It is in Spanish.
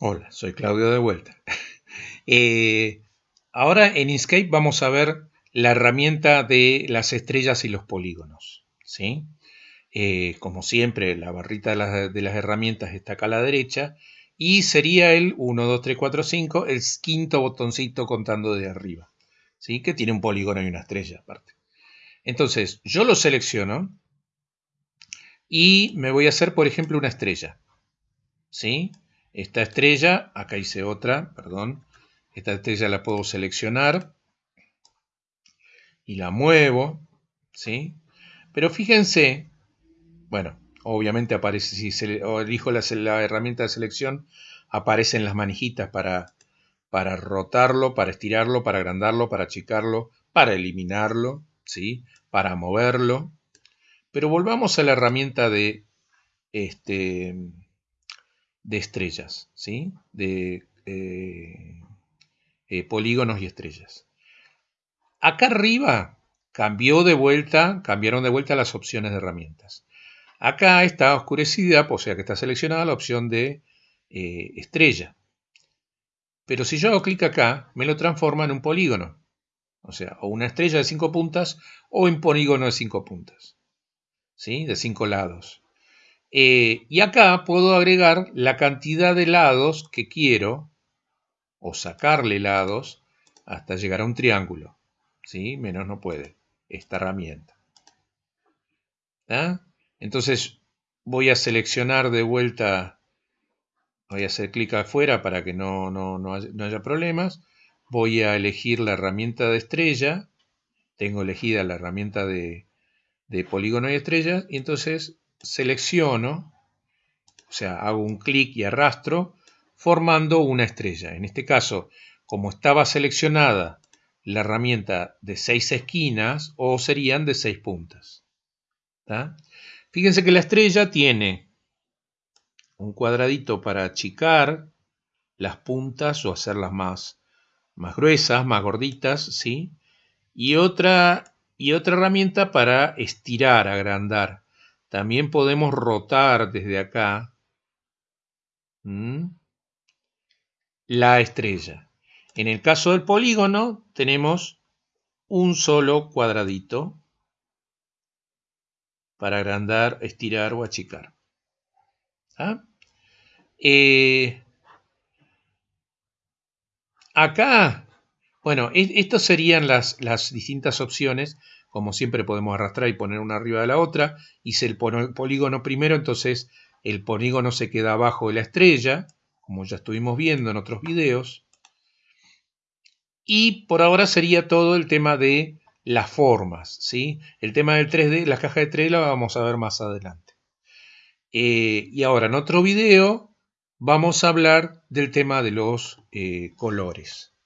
Hola, soy Claudio de vuelta. Eh, ahora en Inkscape vamos a ver la herramienta de las estrellas y los polígonos. ¿sí? Eh, como siempre, la barrita de las, herramientas está acá a la derecha y sería el 1, 2, 3, 4, 5, el quinto botoncito contando de arriba, ¿sí? que tiene un polígono y una estrella aparte. Entonces, yo lo selecciono y me voy a hacer, por ejemplo, una estrella. ¿sí? Esta estrella, acá hice otra, perdón. Esta estrella la puedo seleccionar y la muevo, ¿sí? Pero fíjense, bueno, obviamente aparece, si elijo la, herramienta de selección, aparecen las manijitas para, para rotarlo, para estirarlo, para agrandarlo, para achicarlo, para eliminarlo, ¿sí? Para moverlo. Pero volvamos a la herramienta de este, de estrellas, ¿sí? de eh, eh, polígonos y estrellas. Acá arriba cambió de vuelta, cambiaron de vuelta las opciones de herramientas. Acá está oscurecida, o sea que está seleccionada la opción de eh, estrella. Pero si yo hago clic acá, me lo transforma en un polígono. O sea, o una estrella de cinco puntas o un polígono de cinco puntas. ¿Sí? De cinco lados. Eh, y acá puedo agregar la cantidad de lados que quiero o sacarle lados hasta llegar a un triángulo. ¿sí? Menos no puede esta herramienta. Entonces voy a seleccionar de vuelta, voy a hacer clic afuera para que no, no, haya, problemas. Voy a elegir la herramienta de estrella. Tengo elegida la herramienta de, de polígono y estrella. Y entonces selecciono, o sea, hago un clic y arrastro, formando una estrella. En este caso, como estaba seleccionada la herramienta de seis esquinas, o serían de seis puntas. Fíjense que la estrella tiene un cuadradito para achicar las puntas o hacerlas más, más gruesas, más gorditas, ¿sí? Y otra, y otra herramienta para estirar, agrandar. También podemos rotar desde acá la estrella. En el caso del polígono tenemos un solo cuadradito para agrandar, estirar o achicar. ¿Ah? Eh, acá, bueno, estas serían las, las distintas opciones como siempre podemos arrastrar y poner una arriba de la otra. Hice el polígono primero, entonces el polígono se queda abajo de la estrella, como ya estuvimos viendo en otros videos. Y por ahora sería todo el tema de las formas, ¿sí? El tema del 3D, la caja de 3D la vamos a ver más adelante. Eh, y ahora en otro video vamos a hablar del tema de los eh, colores.